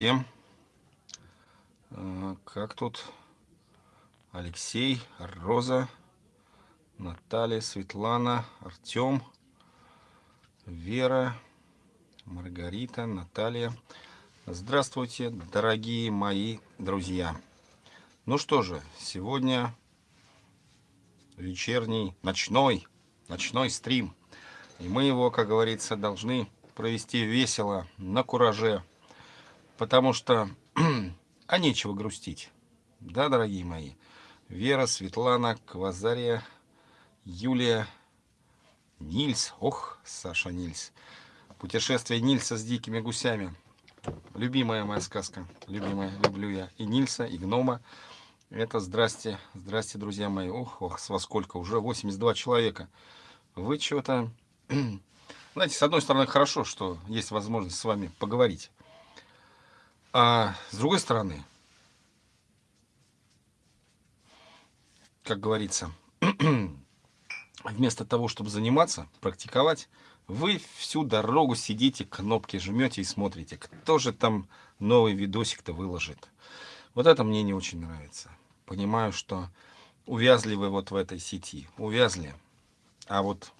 Всем. А, как тут Алексей, Роза, Наталья, Светлана, Артем, Вера, Маргарита, Наталья. Здравствуйте, дорогие мои друзья. Ну что же, сегодня вечерний, ночной, ночной стрим. И мы его, как говорится, должны провести весело, на кураже потому что, а нечего грустить. Да, дорогие мои? Вера, Светлана, Квазария, Юлия, Нильс. Ох, Саша Нильс. Путешествие Нильса с дикими гусями. Любимая моя сказка. Любимая, люблю я. И Нильса, и гнома. Это здрасте, здрасте, друзья мои. Ох, ох, с вас сколько? Уже 82 человека. Вы что-то... Знаете, с одной стороны, хорошо, что есть возможность с вами поговорить. А с другой стороны, как говорится, вместо того, чтобы заниматься, практиковать, вы всю дорогу сидите, кнопки жмете и смотрите, кто же там новый видосик-то выложит. Вот это мне не очень нравится. Понимаю, что увязли вы вот в этой сети, увязли. А вот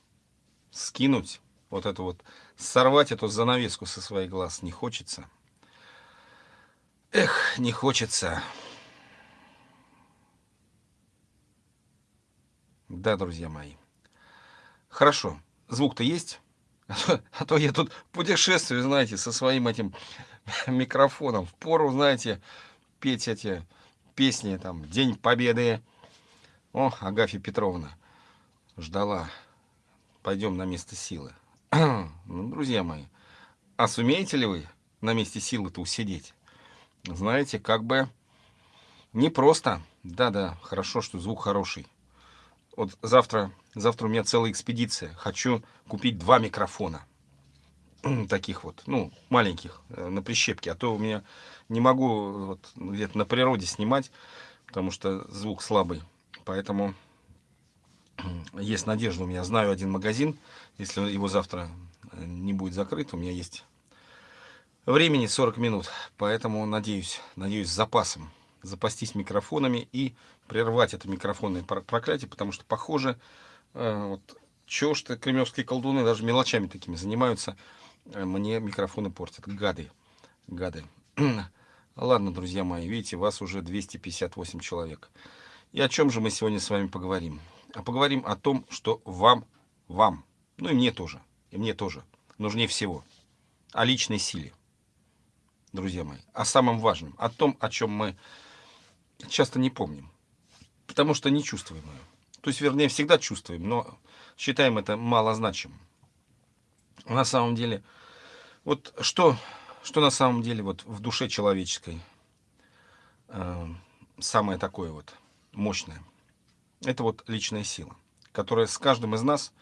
скинуть, вот это вот, сорвать эту занавеску со своих глаз не хочется. Эх, не хочется. Да, друзья мои. Хорошо, звук-то есть? А то, а то я тут путешествую, знаете, со своим этим микрофоном. В пору, знаете, петь эти песни, там, День Победы. О, Агафья Петровна ждала. Пойдем на место силы. ну, друзья мои, а сумеете ли вы на месте силы-то усидеть? Знаете, как бы непросто. Да-да, хорошо, что звук хороший. Вот завтра, завтра у меня целая экспедиция. Хочу купить два микрофона. Таких вот, ну, маленьких, э, на прищепке. А то у меня не могу вот, где-то на природе снимать, потому что звук слабый. Поэтому есть надежда у меня. Знаю один магазин. Если его завтра э, не будет закрыт, у меня есть Времени 40 минут, поэтому надеюсь, надеюсь запасом запастись микрофонами и прервать это микрофонное проклятие, потому что, похоже, э, вот, чё что кремлевские колдуны даже мелочами такими занимаются, э, мне микрофоны портят. Гады, гады. Ладно, друзья мои, видите, вас уже 258 человек. И о чем же мы сегодня с вами поговорим? А поговорим о том, что вам, вам, ну и мне тоже, и мне тоже, нужнее всего, о личной силе друзья мои, о самом важном, о том, о чем мы часто не помним, потому что не чувствуем ее. То есть, вернее, всегда чувствуем, но считаем это малозначимым. На самом деле, вот что, что на самом деле вот в душе человеческой э, самое такое вот мощное, это вот личная сила, которая с каждым из нас,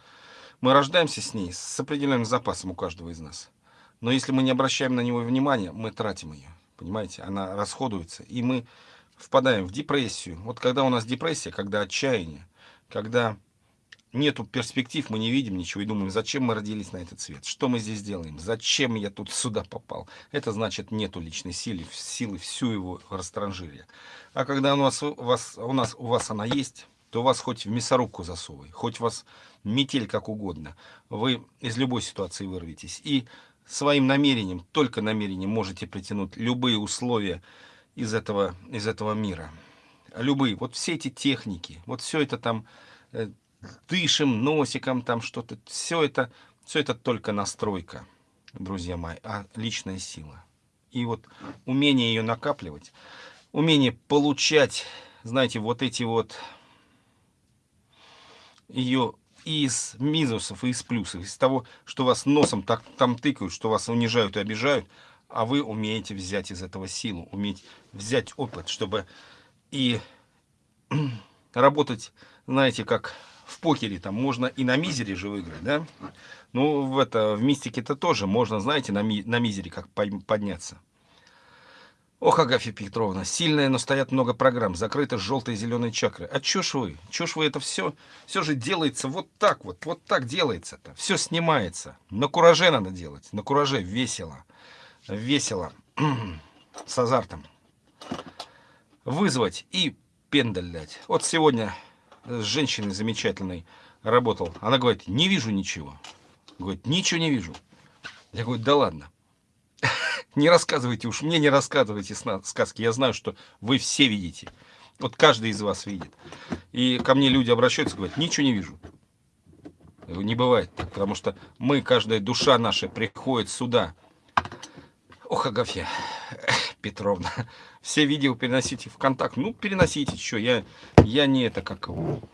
мы рождаемся с ней, с определенным запасом у каждого из нас – но если мы не обращаем на него внимания, мы тратим ее. Понимаете? Она расходуется. И мы впадаем в депрессию. Вот когда у нас депрессия, когда отчаяние, когда нету перспектив, мы не видим ничего и думаем, зачем мы родились на этот свет, что мы здесь делаем, зачем я тут сюда попал. Это значит, нету личной силы, силы всю его растранжирия. А когда у, нас, у, вас, у, нас, у вас она есть, то вас хоть в мясорубку засовывай, хоть вас метель как угодно, вы из любой ситуации вырветесь. И своим намерением, только намерением можете притянуть любые условия из этого, из этого мира. Любые. Вот все эти техники, вот все это там э, дышим носиком, там что-то, все это, все это только настройка, друзья мои, а личная сила. И вот умение ее накапливать, умение получать, знаете, вот эти вот ее из минусов, и из плюсов, из того, что вас носом так, там тыкают, что вас унижают и обижают, а вы умеете взять из этого силу, уметь взять опыт, чтобы и работать, знаете, как в покере, там можно и на мизере же выиграть, да? Ну, в, это, в мистике-то тоже можно, знаете, на, ми, на мизере как подняться. Ох, Агафья Петровна, сильная, но стоят много программ, закрыты желтые и зеленые чакры. А ж вы? Ж вы это все? Все же делается вот так вот, вот так делается-то. Все снимается. На кураже надо делать, на кураже весело. Весело. с азартом. Вызвать и пендаль дать. Вот сегодня с женщиной замечательной работал. Она говорит, не вижу ничего. Говорит, ничего не вижу. Я говорю, да ладно. Не рассказывайте уж, мне не рассказывайте сказки. Я знаю, что вы все видите. Вот каждый из вас видит. И ко мне люди обращаются, говорят, ничего не вижу. Не бывает так, потому что мы, каждая душа наша приходит сюда. Ох, Агафья Петровна, все видео переносите в контакт. Ну, переносите, что, я, я не это, как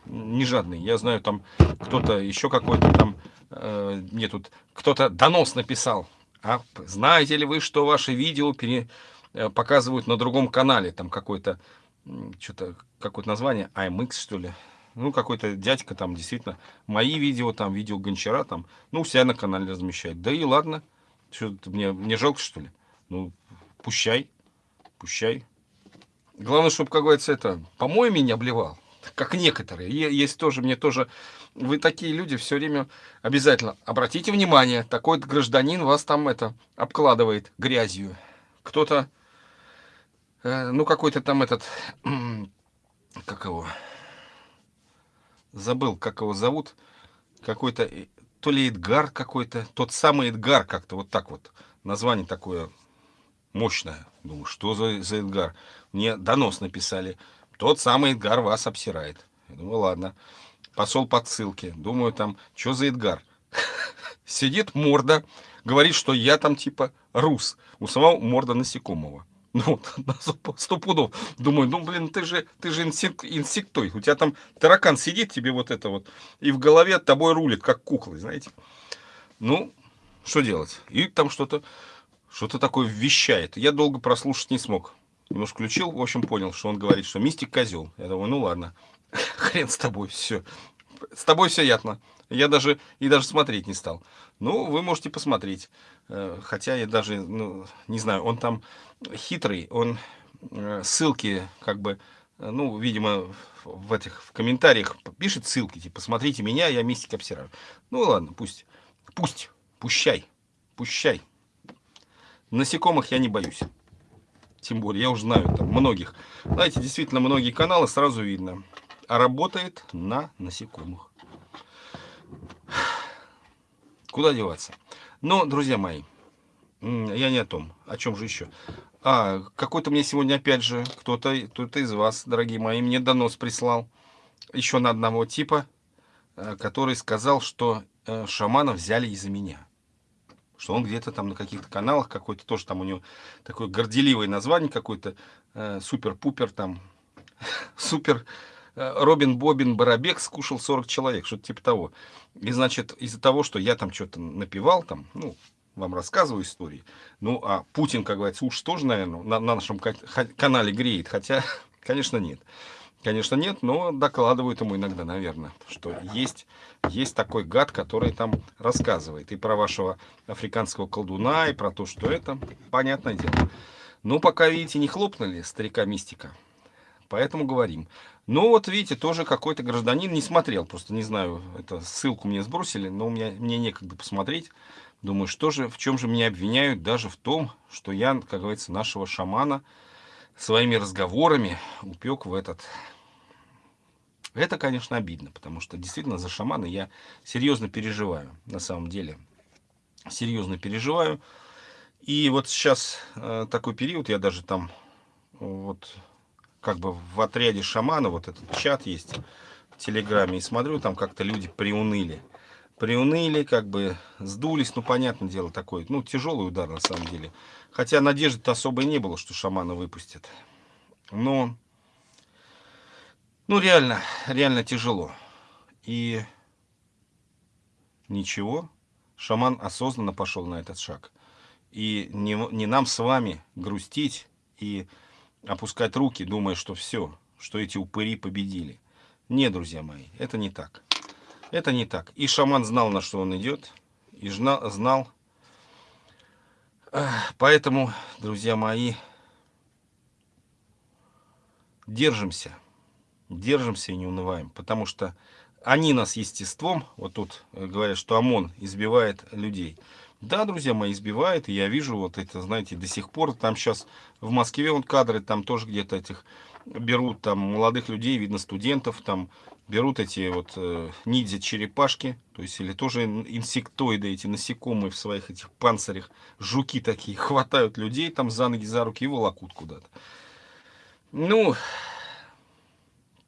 не жадный. Я знаю, там кто-то еще какой-то там, э, мне тут кто-то донос написал. А знаете ли вы, что ваши видео пере, э, показывают на другом канале? Там какой-то, что-то, какое-то название, IMX, что ли? Ну, какой-то дядька там, действительно, мои видео, там, видео Гончара, там, ну, себя на канале размещает. Да и ладно, что мне, мне жалко, что ли? Ну, пущай, пущай. Главное, чтобы, как говорится, это, помоями не обливал, как некоторые. Есть тоже, мне тоже, вы такие люди все время обязательно, обратите внимание, такой гражданин вас там это обкладывает грязью. Кто-то, э, ну, какой-то там этот, как его забыл, как его зовут, какой-то, э, то ли Эдгар какой-то, тот самый Эдгар как-то, вот так вот, название такое мощное. Думаю, что за, за Эдгар? Мне донос написали, тот самый Эдгар вас обсирает. Я думаю, ладно, посол под ссылки, думаю, там, что за Эдгар? Сидит морда, говорит, что я там типа рус, у самого морда насекомого. Ну, сто пудов. Думаю, ну, блин, ты же, ты же инсек, инсектой. У тебя там таракан сидит тебе вот это вот, и в голове от тобой рулит, как куклы, знаете. Ну, что делать? И там что-то, что-то такое вещает. Я долго прослушать не смог. Немножко включил, в общем, понял, что он говорит, что мистик козел. Я думаю, ну ладно, хрен с тобой, все. С тобой все ясно. Я даже и даже смотреть не стал. Ну, вы можете посмотреть. Э, хотя я даже, ну, не знаю, он там хитрый, он э, ссылки как бы, э, ну, видимо, в этих в комментариях пишет ссылки, типа, смотрите меня, я мистик обсираю. Ну, ладно, пусть, пусть, пущай, пущай. Насекомых я не боюсь. Тем более, я уже знаю там многих. Знаете, действительно, многие каналы сразу видно. А работает на насекомых. Куда деваться? Но, друзья мои, я не о том. О чем же еще? А, какой-то мне сегодня, опять же, кто-то кто, -то, из вас, дорогие мои, мне донос прислал. Еще на одного типа, э, который сказал, что э, шамана взяли из-за меня. Что он где-то там на каких-то каналах какой-то, тоже там у него такое горделивое название какой-то, э, супер-пупер там, супер Э, Робин Бобин Барабек скушал 40 человек, что-то типа того. И, значит, из-за того, что я там что-то напевал, там, ну, вам рассказываю истории. Ну, а Путин, как говорится, уж тоже, наверное, на, на нашем канале греет. Хотя, конечно, нет. Конечно, нет, но докладывают ему иногда, наверное, что есть, есть такой гад, который там рассказывает и про вашего африканского колдуна, и про то, что это, понятное дело. Но пока, видите, не хлопнули старика-мистика, поэтому говорим. Ну вот видите, тоже какой-то гражданин не смотрел, просто не знаю, это ссылку мне сбросили, но у меня, мне некогда посмотреть. Думаю, что же, в чем же меня обвиняют, даже в том, что я, как говорится, нашего шамана своими разговорами упек в этот... Это, конечно, обидно, потому что действительно за шамана я серьезно переживаю, на самом деле. Серьезно переживаю. И вот сейчас э, такой период, я даже там вот как бы в отряде шамана, вот этот чат есть в Телеграме, и смотрю, там как-то люди приуныли. Приуныли, как бы сдулись, ну, понятное дело, такой, ну, тяжелый удар на самом деле. Хотя надежды-то особой не было, что шамана выпустят. Но, ну, реально, реально тяжело. И ничего, шаман осознанно пошел на этот шаг. И не, не нам с вами грустить и опускать руки, думая, что все, что эти упыри победили. Не, друзья мои, это не так. Это не так. И шаман знал, на что он идет, и знал. Поэтому, друзья мои, держимся. Держимся и не унываем. Потому что они нас естеством, вот тут говорят, что ОМОН избивает людей. Да, друзья мои, избивает, и я вижу вот это, знаете, до сих пор, там сейчас в Москве вот кадры, там тоже где-то этих берут, там молодых людей, видно, студентов, там берут эти вот э, ниндзя-черепашки, то есть или тоже инсектоиды, эти насекомые в своих этих панцирях, жуки такие, хватают людей там за ноги, за руки и волокут куда-то. Ну,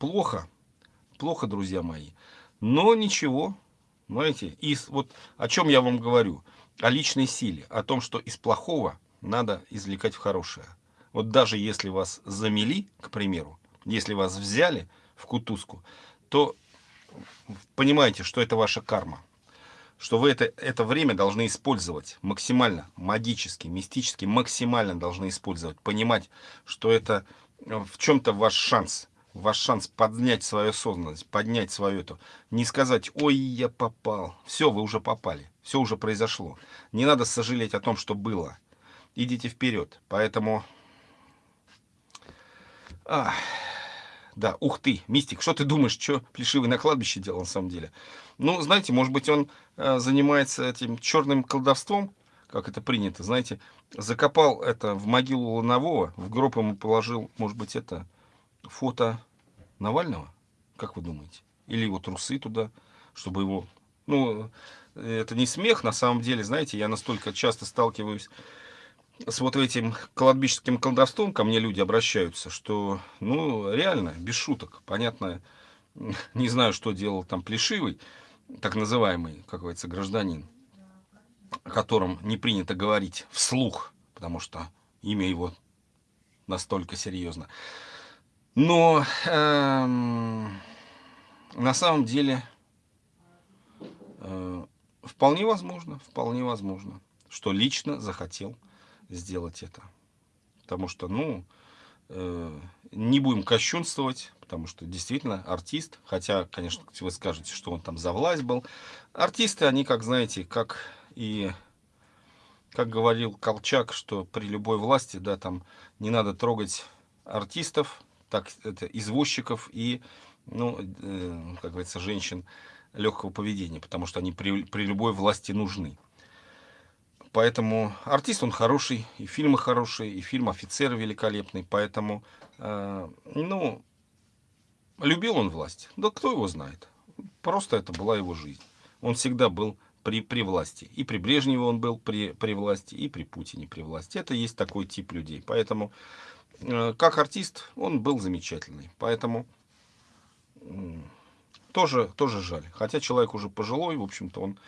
плохо, плохо, друзья мои, но ничего, знаете, и вот о чем я вам говорю, о личной силе, о том, что из плохого надо извлекать в хорошее. Вот даже если вас замели, к примеру, если вас взяли в кутузку, то понимаете, что это ваша карма. Что вы это, это время должны использовать максимально, магически, мистически, максимально должны использовать. Понимать, что это э, в чем-то ваш шанс. Ваш шанс поднять свою осознанность, поднять свою эту. Не сказать, ой, я попал. Все, вы уже попали. Все уже произошло. Не надо сожалеть о том, что было. Идите вперед. Поэтому... Ах. Да, ух ты, мистик, что ты думаешь, что Плешивый на кладбище делал на самом деле? Ну, знаете, может быть, он э, занимается этим черным колдовством, как это принято, знаете, закопал это в могилу Ланового, в гроб ему положил, может быть, это фото Навального, как вы думаете? Или его трусы туда, чтобы его... Ну, это не смех, на самом деле, знаете, я настолько часто сталкиваюсь с вот этим кладбищеским колдовством ко мне люди обращаются, что, ну, реально, без шуток, понятно, не знаю, что делал там Плешивый, так называемый, как говорится, гражданин, о котором не принято говорить вслух, потому что имя его настолько серьезно. Но эм, на самом деле э, вполне возможно, вполне возможно, что лично захотел сделать это. Потому что, ну, э, не будем кощунствовать, потому что действительно артист, хотя, конечно, вы скажете, что он там за власть был. Артисты, они, как знаете, как и, как говорил Колчак, что при любой власти, да, там не надо трогать артистов, так, это извозчиков и, ну, э, как говорится, женщин легкого поведения, потому что они при, при любой власти нужны. Поэтому артист он хороший, и фильмы хорошие, и фильм «Офицер» великолепный. Поэтому, э, ну, любил он власть. Да кто его знает. Просто это была его жизнь. Он всегда был при, при власти. И при Брежневе он был при, при власти, и при Путине при власти. Это есть такой тип людей. Поэтому, как артист, он был замечательный. Поэтому э, тоже, тоже жаль. Хотя человек уже пожилой, в общем-то, он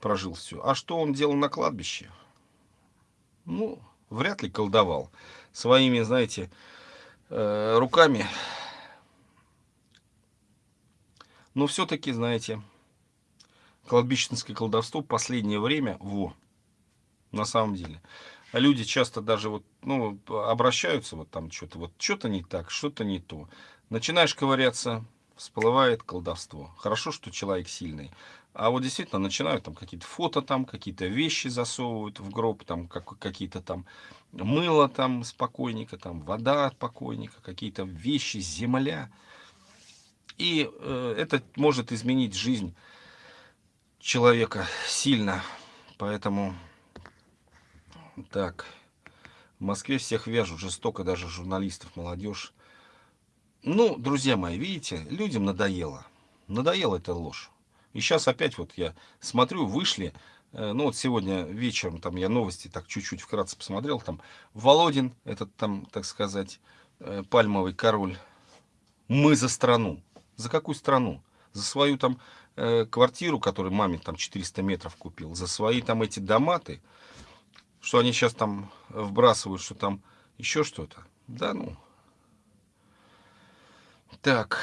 прожил все. А что он делал на кладбище? Ну, вряд ли колдовал. Своими, знаете, э, руками. Но все-таки, знаете, кладбищенское колдовство последнее время, во, на самом деле. А люди часто даже вот, ну, обращаются вот там что-то, вот что-то не так, что-то не то. Начинаешь ковыряться, всплывает колдовство. Хорошо, что человек сильный. А вот действительно начинают там какие-то фото там, какие-то вещи засовывают в гроб, там как, какие-то там мыло там с покойника, там вода от покойника, какие-то вещи, земля. И э, это может изменить жизнь человека сильно. Поэтому так, в Москве всех вяжут жестоко, даже журналистов, молодежь. Ну, друзья мои, видите, людям надоело. Надоела эта ложь. И сейчас опять вот я смотрю, вышли, э, ну вот сегодня вечером там я новости так чуть-чуть вкратце посмотрел, там Володин, этот там, так сказать, э, пальмовый король, мы за страну. За какую страну? За свою там э, квартиру, которую маме там 400 метров купил, за свои там эти доматы, что они сейчас там вбрасывают, что там еще что-то. Да ну. Так.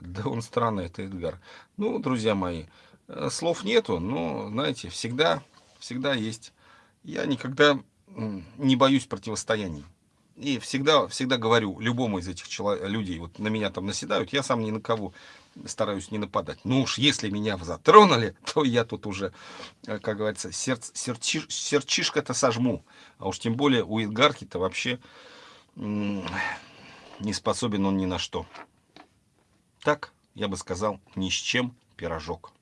Да он странный, это Эдгар. Ну, друзья мои, э, слов нету, но, знаете, всегда, всегда есть. Я никогда не боюсь противостояний. И всегда, всегда говорю любому из этих человек, людей, вот на меня там наседают, я сам ни на кого стараюсь не нападать. Ну уж если меня затронули, то я тут уже, э, как говорится, сердце, серчиш, серчишко-то сожму. А уж тем более у Эдгарки-то вообще не способен он ни на что. Так, я бы сказал, ни с чем пирожок.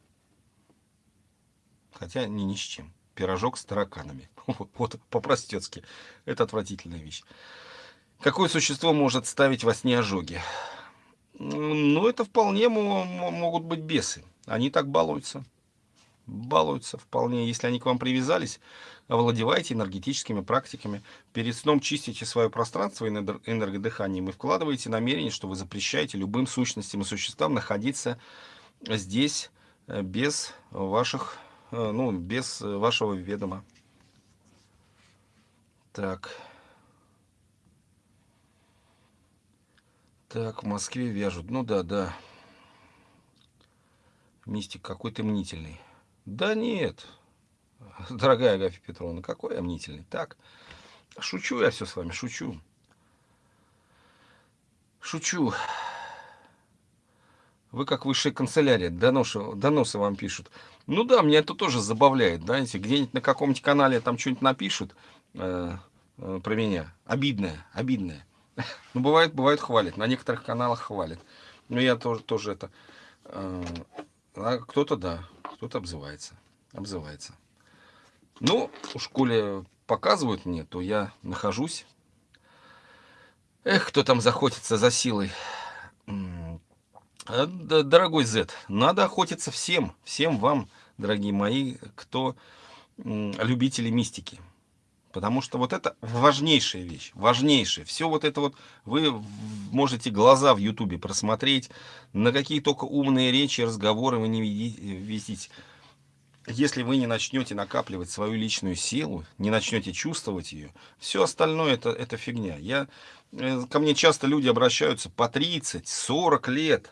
Хотя не ни с чем. пирожок с тараканами. Вот, по-простецки. Это отвратительная вещь. Какое существо может ставить во сне ожоги? Ну, это вполне могут быть бесы. Они так балуются. Балуются вполне. Если они к вам привязались, овладевайте энергетическими практиками. Перед сном чистите свое пространство энергодыханием и вкладываете намерение, что вы запрещаете любым сущностям и существам находиться здесь э, без ваших, э, ну, без вашего ведома. Так. Так, в Москве вяжут. Ну да, да. Мистик какой ты мнительный. Да нет, дорогая Агафья Петровна, какой я мнительный. Так, шучу я все с вами, шучу. Шучу. Вы как высшая канцелярия, доносы, доносы вам пишут. Ну да, меня это тоже забавляет, знаете, где-нибудь на каком-нибудь канале там что-нибудь напишут э, э, про меня. Обидное, обидное. Ну, бывает, бывает хвалит. На некоторых каналах хвалит. Но я тоже, тоже это... Э, а кто-то, да, кто-то обзывается. Обзывается. Ну, в школе показывают мне, то я нахожусь. Эх, кто там захотится за силой. А, дорогой Z, надо охотиться всем, всем вам, дорогие мои, кто любители мистики. Потому что вот это важнейшая вещь, важнейшая. Все вот это вот, вы можете глаза в ютубе просмотреть, на какие только умные речи, разговоры вы не видите. Если вы не начнете накапливать свою личную силу, не начнете чувствовать ее, все остальное это, это фигня. Я, э, ко мне часто люди обращаются по 30, 40 лет,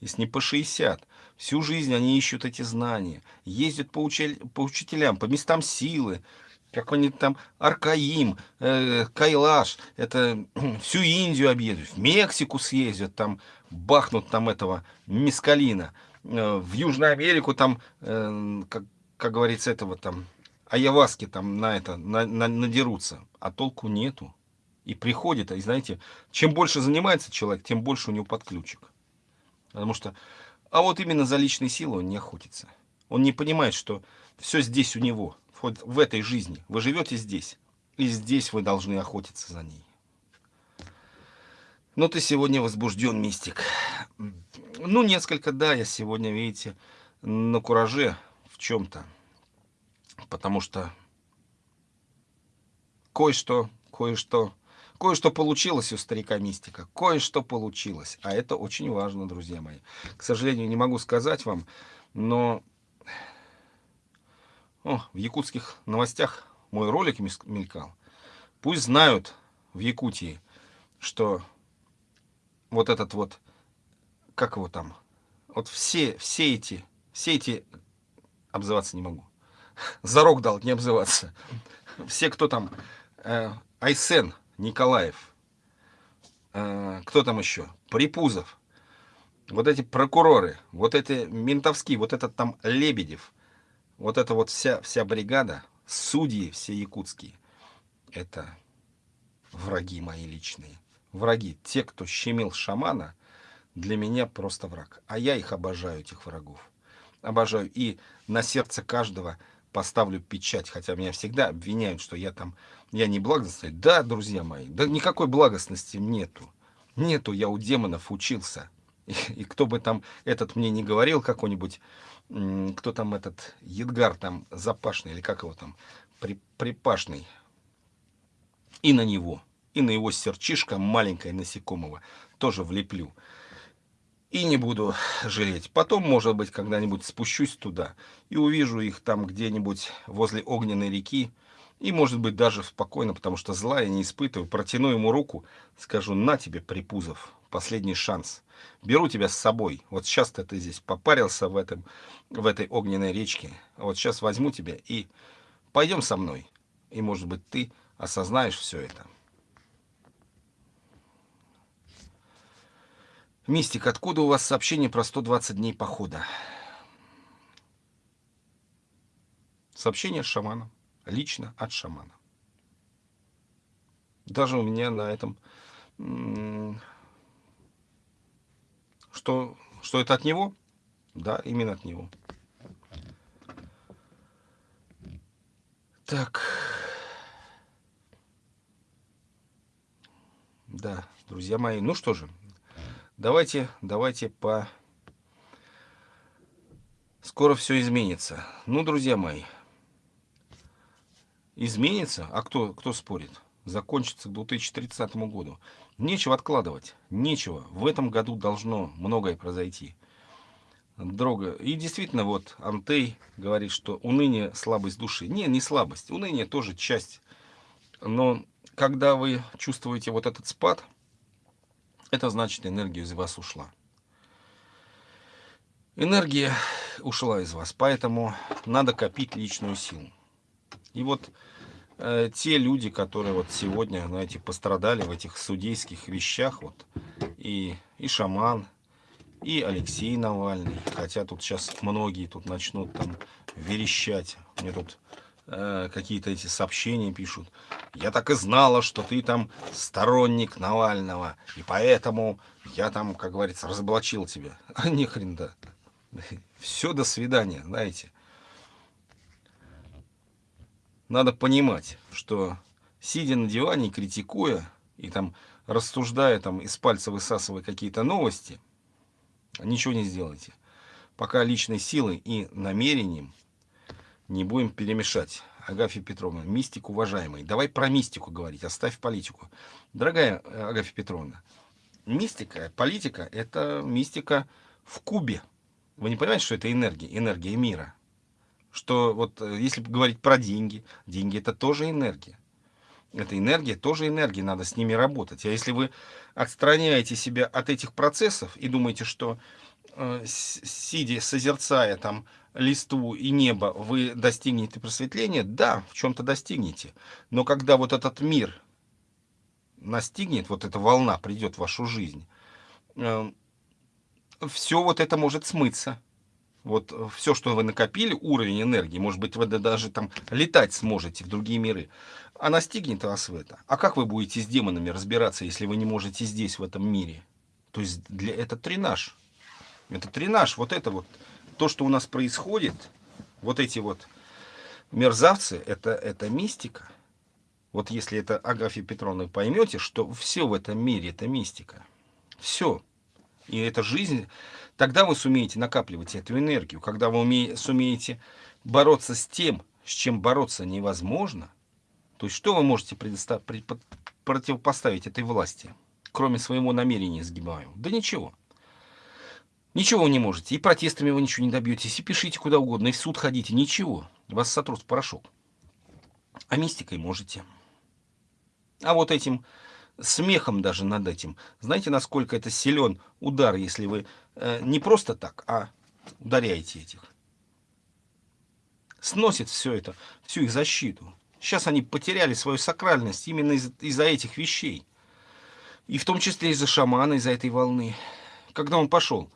если не по 60. Всю жизнь они ищут эти знания, ездят по, учитель, по учителям, по местам силы, какой-нибудь там Аркаим, э, Кайлаш, это всю Индию объедут, в Мексику съездят, там бахнут там этого мискалина, э, в Южную Америку там, э, как, как говорится, этого там, аяваски там на это, на, на, надерутся, а толку нету. И приходит, и знаете, чем больше занимается человек, тем больше у него подключек. Потому что, а вот именно за личной силой он не охотится. Он не понимает, что все здесь у него – вот в этой жизни. Вы живете здесь. И здесь вы должны охотиться за ней. Но ты сегодня возбужден, мистик. Ну, несколько, да, я сегодня, видите, на кураже в чем-то. Потому что кое-что, кое-что, кое-что получилось у старика мистика. Кое-что получилось. А это очень важно, друзья мои. К сожалению, не могу сказать вам, но о, в якутских новостях мой ролик мелькал. Пусть знают в Якутии, что вот этот вот, как его там, вот все, все эти, все эти, обзываться не могу, зарок дал не обзываться. Все, кто там, э, Айсен Николаев, э, кто там еще, Припузов, вот эти прокуроры, вот эти ментовские, вот этот там Лебедев, вот эта вот вся, вся бригада, судьи все якутские, это враги мои личные. Враги, те, кто щемил шамана, для меня просто враг. А я их обожаю, этих врагов. Обожаю. И на сердце каждого поставлю печать, хотя меня всегда обвиняют, что я там, я не благостный. Да, друзья мои, да никакой благостности нету. Нету, я у демонов учился. И, и кто бы там этот мне не говорил, какой-нибудь кто там этот, Едгар там запашный, или как его там, при, припашный, и на него, и на его серчишка маленькое насекомого тоже влеплю. И не буду жалеть. Потом, может быть, когда-нибудь спущусь туда и увижу их там где-нибудь возле огненной реки, и, может быть, даже спокойно, потому что зла я не испытываю, протяну ему руку, скажу, на тебе, Припузов, последний шанс. Беру тебя с собой. Вот сейчас ты здесь попарился в, этом, в этой огненной речке. Вот сейчас возьму тебя и пойдем со мной. И, может быть, ты осознаешь все это. Мистик, откуда у вас сообщение про 120 дней похода? Сообщение с шаманом лично от шамана. Даже у меня на этом, что, что это от него? Да, именно от него. Так. Да, друзья мои, ну что же, давайте, давайте по... Скоро все изменится. Ну, друзья мои, изменится, а кто, кто спорит? Закончится к 2030 году. Нечего откладывать, нечего. В этом году должно многое произойти. Друга. И действительно, вот Антей говорит, что уныние – слабость души. Не, не слабость. Уныние тоже часть. Но когда вы чувствуете вот этот спад, это значит, энергия из вас ушла. Энергия ушла из вас, поэтому надо копить личную силу. И вот э, те люди, которые вот сегодня, знаете, пострадали в этих судейских вещах, вот, и, и шаман, и Алексей Навальный, хотя тут сейчас многие тут начнут там верещать, мне тут э, какие-то эти сообщения пишут, я так и знала, что ты там сторонник Навального, и поэтому я там, как говорится, разоблачил тебя. А ни да. Все, до свидания, знаете. Надо понимать, что сидя на диване, критикуя и там рассуждая, там из пальца высасывая какие-то новости, ничего не сделаете. Пока личной силой и намерением не будем перемешать. Агафья Петровна, мистик уважаемый. Давай про мистику говорить, оставь политику. Дорогая э, Агафья Петровна, мистика, политика – это мистика в кубе. Вы не понимаете, что это энергия, энергия мира? Что вот э, если говорить про деньги, деньги – это тоже энергия. Это энергия, тоже энергия, надо с ними работать. А если вы отстраняете себя от этих процессов и думаете, что э, сидя, созерцая там листву и небо, вы достигнете просветления, да, в чем-то достигнете. Но когда вот этот мир настигнет, вот эта волна придет в вашу жизнь, э, все вот это может смыться. Вот все, что вы накопили, уровень энергии, может быть, вы даже там летать сможете в другие миры, а настигнет вас в это. А как вы будете с демонами разбираться, если вы не можете здесь, в этом мире? То есть для, это тренаж. Это тренаж, вот это вот то, что у нас происходит, вот эти вот мерзавцы, это, это мистика. Вот если это Агафья Петровна поймете, что все в этом мире это мистика. Все. И это жизнь, тогда вы сумеете накапливать эту энергию. Когда вы умеете, сумеете бороться с тем, с чем бороться невозможно, то есть что вы можете противопоставить этой власти, кроме своего намерения сгибаю? Да ничего. Ничего вы не можете. И протестами вы ничего не добьетесь. И пишите куда угодно, и в суд ходите. Ничего. Вас сотрут в порошок. А мистикой можете. А вот этим смехом даже над этим. Знаете, насколько это силен удар, если вы э, не просто так, а ударяете этих. Сносит все это, всю их защиту. Сейчас они потеряли свою сакральность именно из-за из этих вещей. И в том числе из-за шамана, из-за этой волны. Когда он пошел,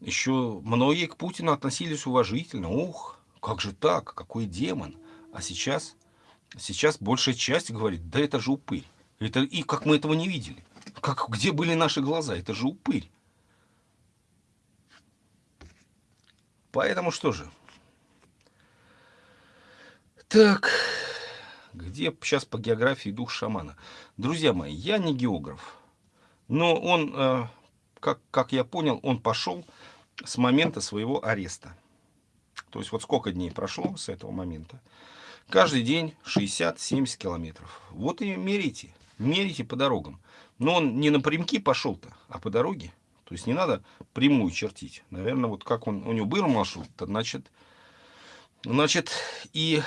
еще многие к Путину относились уважительно. Ух, как же так, какой демон. А сейчас, сейчас большая часть говорит, да это же упырь. Это, и как мы этого не видели. Как, где были наши глаза? Это же упырь. Поэтому что же? Так, где сейчас по географии дух шамана? Друзья мои, я не географ. Но он, э, как, как я понял, он пошел с момента своего ареста. То есть вот сколько дней прошло с этого момента. Каждый день 60-70 километров. Вот и мерите. Мерите по дорогам. Но он не напрямки пошел-то, а по дороге. То есть не надо прямую чертить. Наверное, вот как он, у него был маршрут, значит, значит и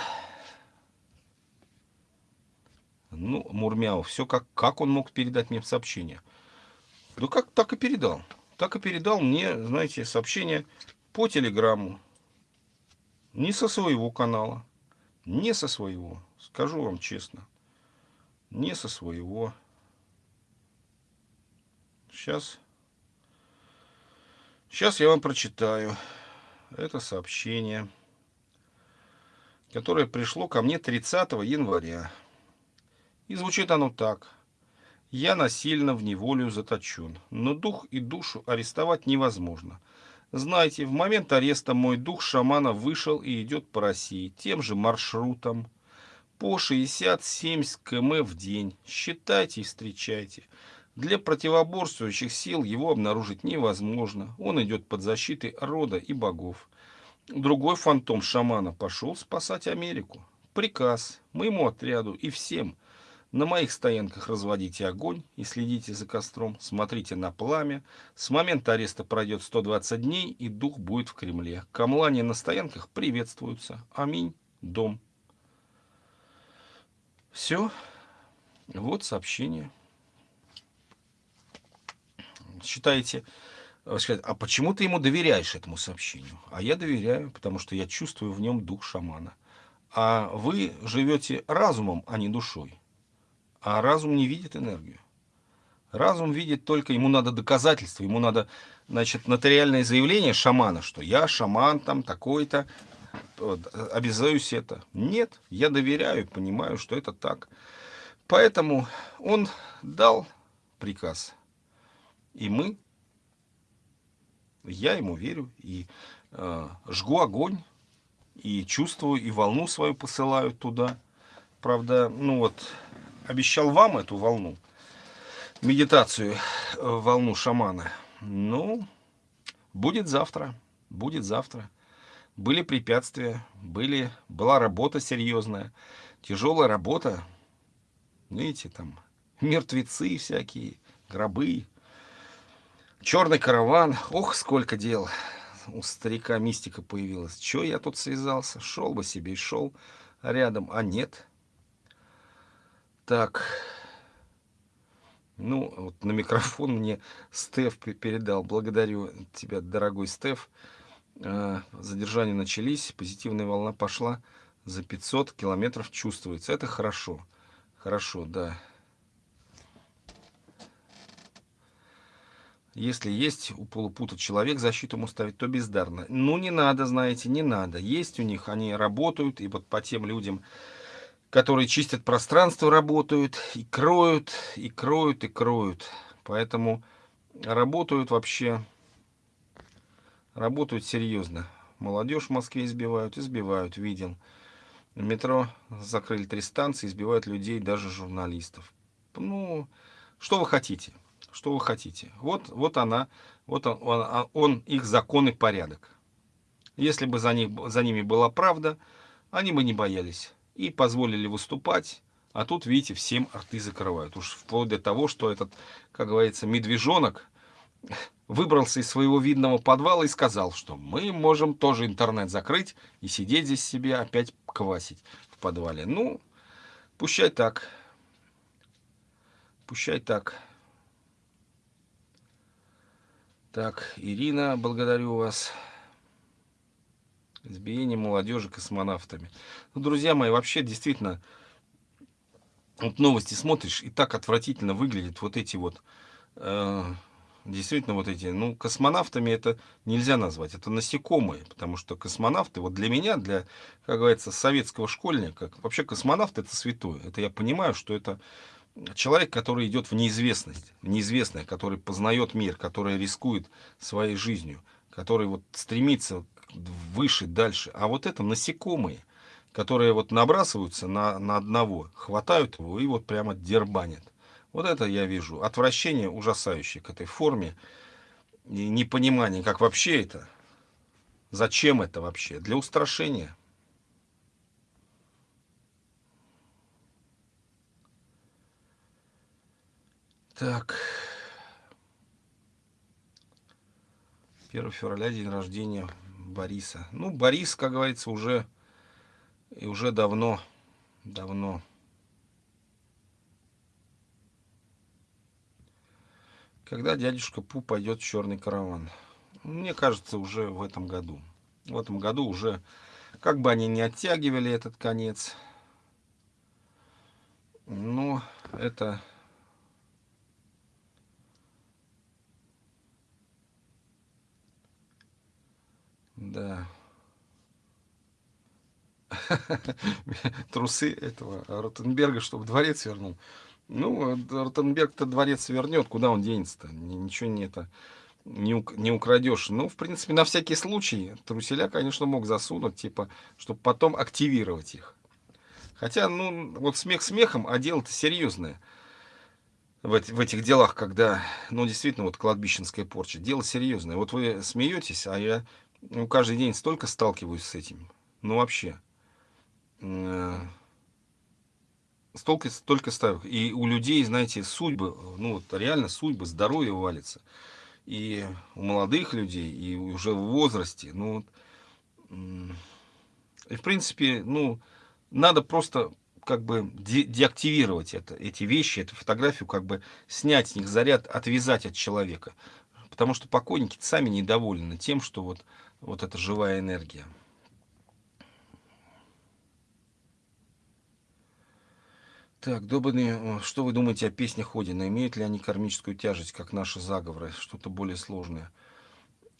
ну, Мурмяу, все как, как он мог передать мне сообщение? Ну, как так и передал так и передал мне, знаете, сообщение по телеграмму. Не со своего канала, не со своего, скажу вам честно, не со своего. Сейчас, сейчас я вам прочитаю это сообщение, которое пришло ко мне 30 января. И звучит оно так. Я насильно в неволю заточен, но дух и душу арестовать невозможно. Знаете, в момент ареста мой дух шамана вышел и идет по России тем же маршрутом. По 60-70 км в день. Считайте и встречайте. Для противоборствующих сил его обнаружить невозможно. Он идет под защитой рода и богов. Другой фантом шамана пошел спасать Америку. Приказ моему отряду и всем. На моих стоянках разводите огонь и следите за костром. Смотрите на пламя. С момента ареста пройдет 120 дней, и дух будет в Кремле. Камлане на стоянках приветствуются. Аминь. Дом. Все. Вот сообщение. Считаете, э, а почему ты ему доверяешь этому сообщению? А я доверяю, потому что я чувствую в нем дух шамана. А вы живете разумом, а не душой. А разум не видит энергию. Разум видит только, ему надо доказательства, ему надо, значит, нотариальное заявление шамана, что я шаман там такой-то, обязаюсь это. Нет, я доверяю, понимаю, что это так. Поэтому он дал приказ. И мы, я ему верю, и э, жгу огонь, и чувствую, и волну свою посылаю туда. Правда, ну вот, обещал вам эту волну, медитацию, э, волну шамана. Ну, будет завтра, будет завтра. Были препятствия, были, была работа серьезная, тяжелая работа. Видите, там мертвецы всякие, гробы, черный караван. Ох, сколько дел у старика мистика появилась. Че я тут связался? Шел бы себе и шел рядом, а нет. Так. Ну, вот на микрофон мне Стеф передал. Благодарю тебя, дорогой Стеф. А, задержания начались, позитивная волна пошла. За 500 километров чувствуется. Это хорошо. Хорошо, да. Если есть у полупута человек защиту ему ставить, то бездарно. Ну, не надо, знаете, не надо. Есть у них, они работают, и вот по тем людям, которые чистят пространство, работают, и кроют, и кроют, и кроют. Поэтому работают вообще, работают серьезно. Молодежь в Москве избивают, избивают, видел. В метро закрыли три станции, избивают людей, даже журналистов. Ну, что вы хотите? Что вы хотите? Вот, вот она, вот он, он, он их закон и порядок. Если бы за, них, за ними была правда, они бы не боялись и позволили выступать, а тут, видите, всем рты закрывают. Уж вплоть до того, что этот, как говорится, медвежонок выбрался из своего видного подвала и сказал, что мы можем тоже интернет закрыть и сидеть здесь себе опять квасить в подвале. Ну, пущай так. Пущай так. Так, Ирина, благодарю вас избиение молодежи космонавтами. Ну, друзья мои, вообще действительно, вот новости смотришь, и так отвратительно выглядят вот эти вот, э, действительно вот эти, ну, космонавтами это нельзя назвать, это насекомые, потому что космонавты, вот для меня, для, как говорится, советского школьника, вообще космонавт это святое, это я понимаю, что это человек, который идет в неизвестность, в неизвестное, который познает мир, который рискует своей жизнью, который вот стремится выше, дальше. А вот это насекомые, которые вот набрасываются на, на одного, хватают его и вот прямо дербанят. Вот это я вижу. Отвращение ужасающее к этой форме. И непонимание, как вообще это. Зачем это вообще? Для устрашения. Так. 1 февраля день рождения Бориса. Ну, Борис, как говорится, уже и уже давно, давно. Когда дядюшка Пу пойдет в черный караван? Мне кажется, уже в этом году. В этом году уже, как бы они не оттягивали этот конец, но это Да. Трусы этого Ротенберга, чтобы дворец вернул. Ну, Ротенберг-то дворец вернет, куда он денется-то? Ничего не это не, украдешь. Ну, в принципе, на всякий случай труселя, конечно, мог засунуть, типа, чтобы потом активировать их. Хотя, ну, вот смех смехом, а дело-то серьезное. В, в этих делах, когда, ну, действительно, вот кладбищенская порча, дело серьезное. Вот вы смеетесь, а я ну, каждый день столько сталкиваюсь с этим. Ну, вообще. Э, столько, столько ставок. И у людей, знаете, судьбы, ну, вот реально судьбы, здоровье валится. И у молодых людей, и уже в возрасте. Ну, и, в принципе, ну, надо просто как бы де деактивировать это, эти вещи, эту фотографию, как бы снять с них заряд, отвязать от человека. Потому что покойники сами недовольны тем, что вот, вот эта живая энергия. Так, добрый, что вы думаете о песнях Одина? Имеют ли они кармическую тяжесть, как наши заговоры? Что-то более сложное?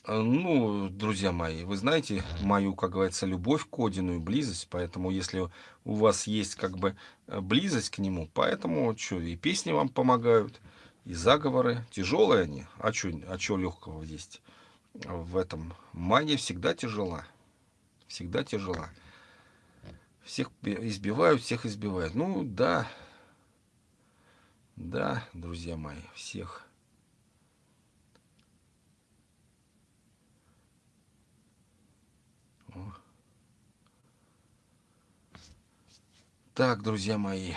А, ну, друзья мои, вы знаете мою, как говорится, любовь к Одину и близость, поэтому если у вас есть как бы э, близость к нему, поэтому что, и песни вам помогают, и заговоры, тяжелые они, а что а чё легкого есть в этом? Магия всегда тяжела, всегда тяжела. Всех избивают, всех избивают. Ну, да, да, друзья мои, всех Так, друзья мои,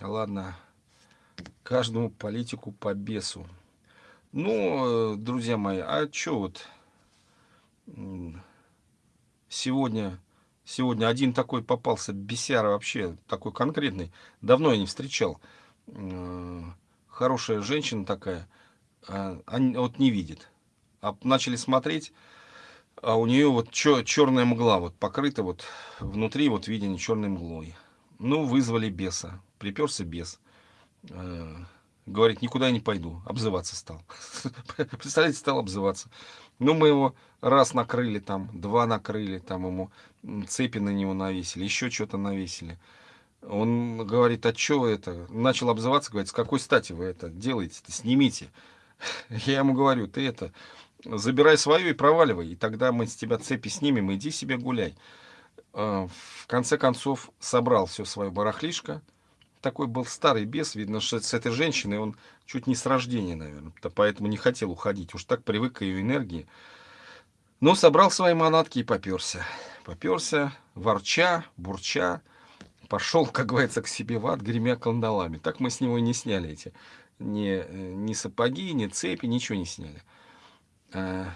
ладно, каждому политику по бесу. Ну, друзья мои, а что вот сегодня, сегодня один такой попался, бесяра вообще, такой конкретный, давно я не встречал. Хорошая женщина такая, а, вот не видит. А начали смотреть, а у нее вот черная мгла, вот покрыта вот внутри вот видение черной мглой. Ну, вызвали беса, приперся бес. Э, говорит, никуда не пойду, обзываться стал. Представляете, стал обзываться. Ну, мы его раз накрыли там, два накрыли, там ему цепи на него навесили, еще что-то навесили. Он говорит, а что это? Начал обзываться, говорит, с какой стати вы это делаете? -то? Снимите. Я ему говорю, ты это, забирай свое и проваливай, и тогда мы с тебя цепи снимем, иди себе гуляй. А, в конце концов собрал все свое барахлишко. Такой был старый бес, видно, что с этой женщиной он чуть не с рождения, наверное, поэтому не хотел уходить, уж так привык к ее энергии. Но собрал свои манатки и поперся. Поперся, ворча, бурча, пошел, как говорится, к себе в ад, гремя кандалами. Так мы с него и не сняли эти ни, ни сапоги, ни цепи, ничего не сняли. А,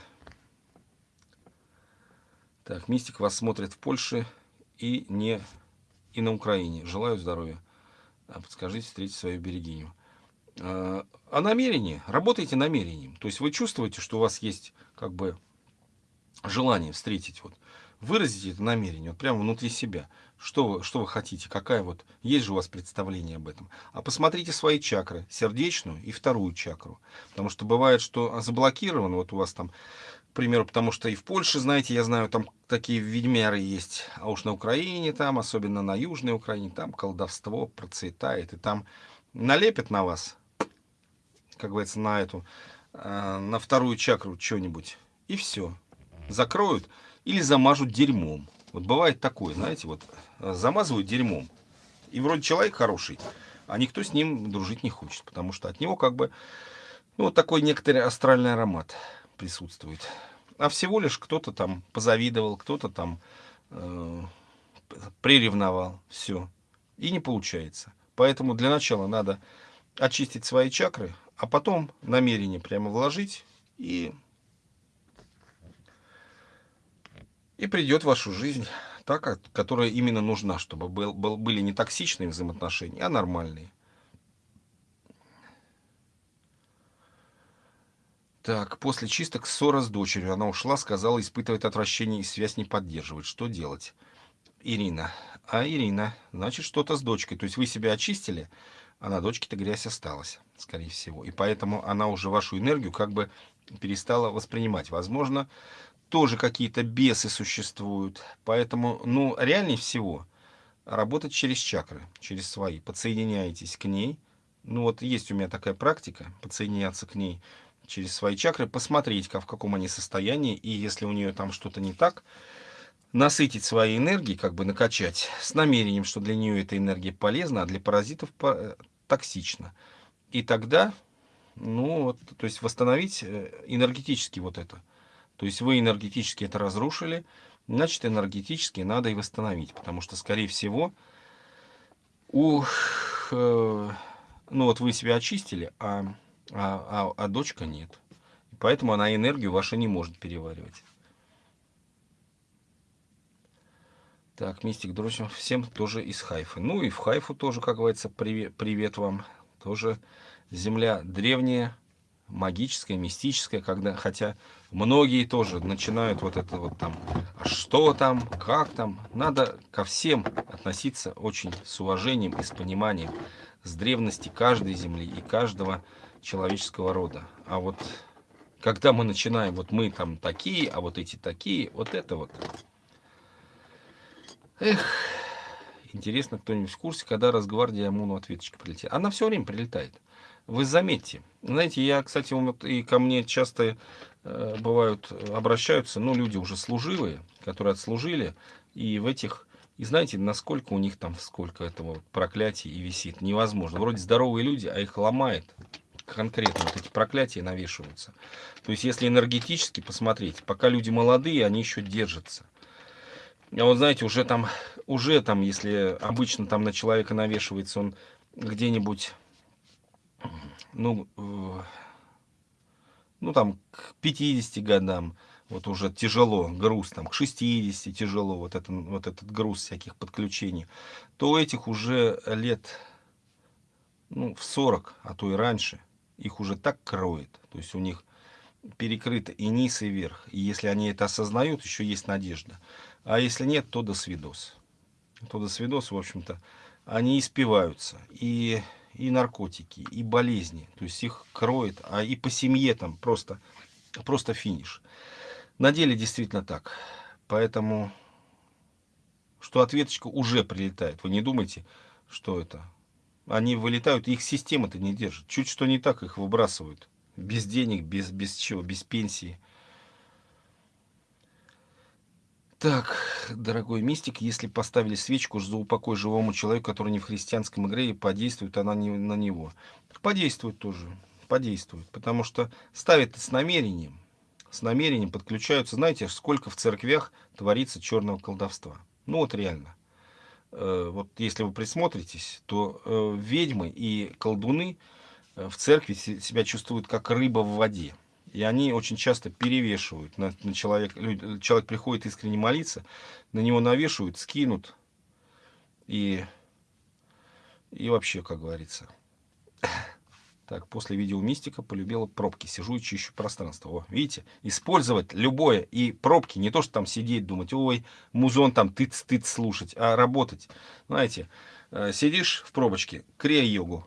так, Мистик вас смотрит в Польше и не и на Украине. Желаю здоровья. А, подскажите встретить свою берегиню. А, о намерении. Работайте намерением. То есть вы чувствуете, что у вас есть как бы желание встретить. Вот. Выразите это намерение вот прямо внутри себя. Что вы, что вы хотите, какая вот, есть же у вас представление об этом. А посмотрите свои чакры, сердечную и вторую чакру. Потому что бывает, что заблокировано, вот у вас там к примеру, потому что и в Польше, знаете, я знаю, там такие ведьмяры есть, а уж на Украине там, особенно на Южной Украине, там колдовство процветает, и там налепят на вас, как говорится, на эту, э, на вторую чакру что-нибудь, и все, закроют или замажут дерьмом. Вот бывает такое, знаете, вот замазывают дерьмом, и вроде человек хороший, а никто с ним дружить не хочет, потому что от него как бы, ну, вот такой некоторый астральный аромат присутствует. А всего лишь кто-то там позавидовал, кто-то там э, приревновал. Все. И не получается. Поэтому для начала надо очистить свои чакры, а потом намерение прямо вложить и, и придет в вашу жизнь та, которая именно нужна, чтобы был, был, были не токсичные взаимоотношения, а нормальные. Так, после чисток ссора с дочерью. Она ушла, сказала, испытывает отвращение и связь не поддерживает. Что делать? Ирина. А, Ирина, значит, что-то с дочкой. То есть вы себя очистили, а на дочке-то грязь осталась, скорее всего. И поэтому она уже вашу энергию как бы перестала воспринимать. Возможно, тоже какие-то бесы существуют. Поэтому, ну, реальнее всего работать через чакры, через свои. Подсоединяетесь к ней. Ну, вот есть у меня такая практика, подсоединяться к ней – через свои чакры, посмотреть, как, в каком они состоянии, и если у нее там что-то не так, насытить своей энергией, как бы накачать, с намерением, что для нее эта энергия полезна, а для паразитов э, токсична. И тогда, ну, вот, то есть восстановить э, энергетически вот это. То есть вы энергетически это разрушили, значит энергетически надо и восстановить, потому что, скорее всего, у, э, ну вот вы себя очистили, а, а, а, а дочка нет. Поэтому она энергию вашу не может переваривать. Так, Мистик, друзья, всем тоже из Хайфа. Ну и в Хайфу тоже, как говорится, привет, привет вам. Тоже земля древняя, магическая, мистическая, когда, хотя многие тоже начинают вот это вот там, а что там, как там. Надо ко всем относиться очень с уважением и с пониманием, с древности каждой земли и каждого человеческого рода. А вот когда мы начинаем, вот мы там такие, а вот эти такие, вот это вот Эх, интересно, кто-нибудь в курсе, когда Росгвардия ОМОНу ответочка прилетит. Она все время прилетает. Вы заметьте. Знаете, я, кстати, и ко мне часто э, бывают, обращаются, ну, люди уже служилые, которые отслужили, и в этих, и знаете, насколько у них там, сколько этого проклятий и висит, невозможно. Вроде здоровые люди, а их ломает конкретно, вот эти проклятия навешиваются. То есть, если энергетически посмотреть, пока люди молодые, они еще держатся. А вот знаете, уже там, уже там, если обычно там на человека навешивается он где-нибудь, ну, э, ну там к 50 годам, вот уже тяжело, груз там к 60 тяжело, вот, это, вот этот груз всяких подключений, то у этих уже лет ну, в 40, а то и раньше, их уже так кроет, то есть у них перекрыто и низ, и верх. И если они это осознают, еще есть надежда. А если нет, то до свидос. То до свидос, в общем-то, они испиваются. И, и наркотики, и болезни. То есть их кроет, а и по семье там просто, просто финиш. На деле действительно так. Поэтому, что ответочка уже прилетает. Вы не думайте, что это. Они вылетают, их система-то не держит. Чуть что не так, их выбрасывают. Без денег, без, без чего, без пенсии. Так, дорогой мистик, если поставили свечку за упокой живому человеку, который не в христианском игре, подействует она не на него. Подействует тоже, подействует, потому что ставит с намерением, с намерением подключаются, знаете, сколько в церквях творится черного колдовства. Ну вот реально. Э, вот если вы присмотритесь, то э, ведьмы и колдуны э, в церкви себя чувствуют как рыба в воде. И они очень часто перевешивают на, на человек. Человек приходит искренне молиться, на него навешивают, скинут. И, и вообще, как говорится. Так, после видео мистика полюбила пробки. Сижу и чищу пространство. О, видите, использовать любое. И пробки, не то, что там сидеть, думать, ой, музон там тыц-тыц слушать, а работать. Знаете, э, сидишь в пробочке, крия-йогу,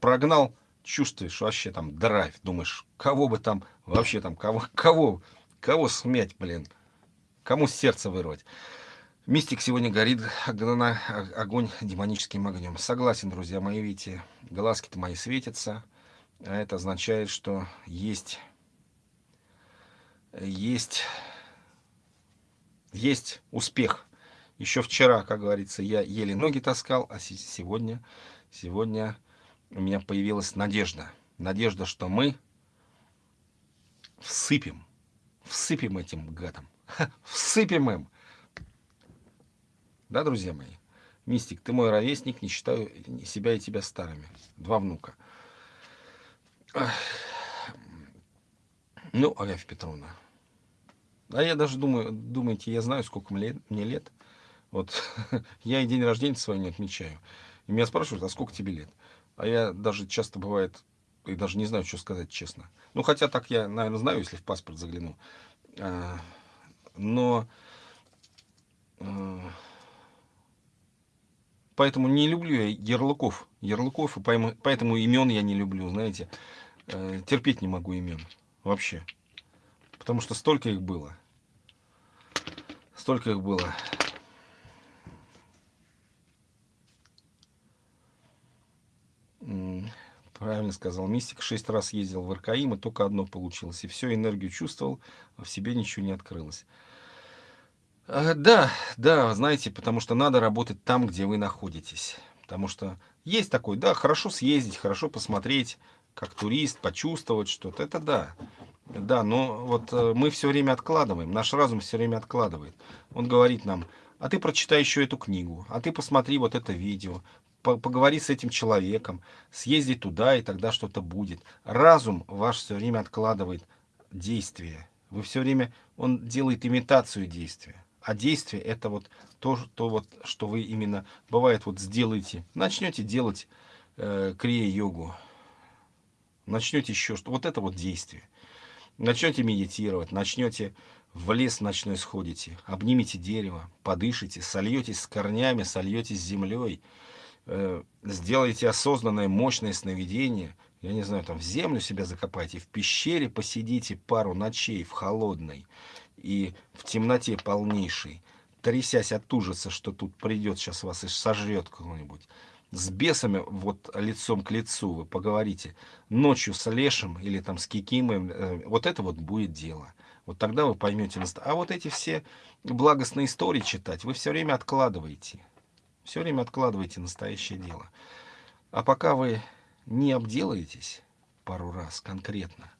прогнал, чувствуешь вообще там драйв, думаешь, кого бы там, вообще там, кого, кого, кого смять, блин, кому сердце вырвать. Мистик сегодня горит огонь демоническим огнем. Согласен, друзья мои, видите, глазки-то мои светятся. А это означает, что есть, есть, есть успех. Еще вчера, как говорится, я еле ноги таскал, а сегодня, сегодня у меня появилась надежда. Надежда, что мы всыпем, всыпем этим гадам, всыпем им. Да, друзья мои? Мистик, ты мой ровесник, не считаю себя и тебя старыми. Два внука. Ну, Агафья Петровна. А я даже думаю, думаете, я знаю, сколько мне лет? Вот я и день рождения свой не отмечаю. И меня спрашивают, а сколько тебе лет? А я даже часто бывает, и даже не знаю, что сказать честно. Ну, хотя так я, наверное, знаю, если в паспорт загляну. А, но... А, поэтому не люблю я ярлыков. Ярлыков, и поэтому имен я не люблю, знаете. Э, терпеть не могу имен. Вообще. Потому что столько их было. Столько их было. Правильно сказал Мистик. Шесть раз ездил в РКИМ, и только одно получилось. И все, энергию чувствовал, а в себе ничего не открылось. Э, да, да, знаете, потому что надо работать там, где вы находитесь. Потому что есть такой, да, хорошо съездить, хорошо посмотреть, как турист, почувствовать что-то. Это да. Да, но вот э, мы все время откладываем, наш разум все время откладывает. Он говорит нам, а ты прочитай еще эту книгу, а ты посмотри вот это видео, по поговори с этим человеком, съезди туда, и тогда что-то будет. Разум ваш все время откладывает действие. Вы все время, он делает имитацию действия. А действие это вот то, то вот, что вы именно, бывает, вот сделаете, начнете делать э, крия-йогу, начнете еще что, вот это вот действие. Начнете медитировать, начнете в лес ночной сходите, обнимите дерево, подышите, сольетесь с корнями, сольетесь с землей, э, сделайте осознанное мощное сновидение, я не знаю, там в землю себя закопайте, в пещере посидите пару ночей в холодной и в темноте полнейшей, трясясь от ужаса, что тут придет сейчас вас и сожрет кто-нибудь с бесами вот лицом к лицу вы поговорите, ночью с Лешем или там с Кикимой, э, вот это вот будет дело. Вот тогда вы поймете. А вот эти все благостные истории читать, вы все время откладываете. Все время откладываете настоящее дело. А пока вы не обделаетесь пару раз конкретно,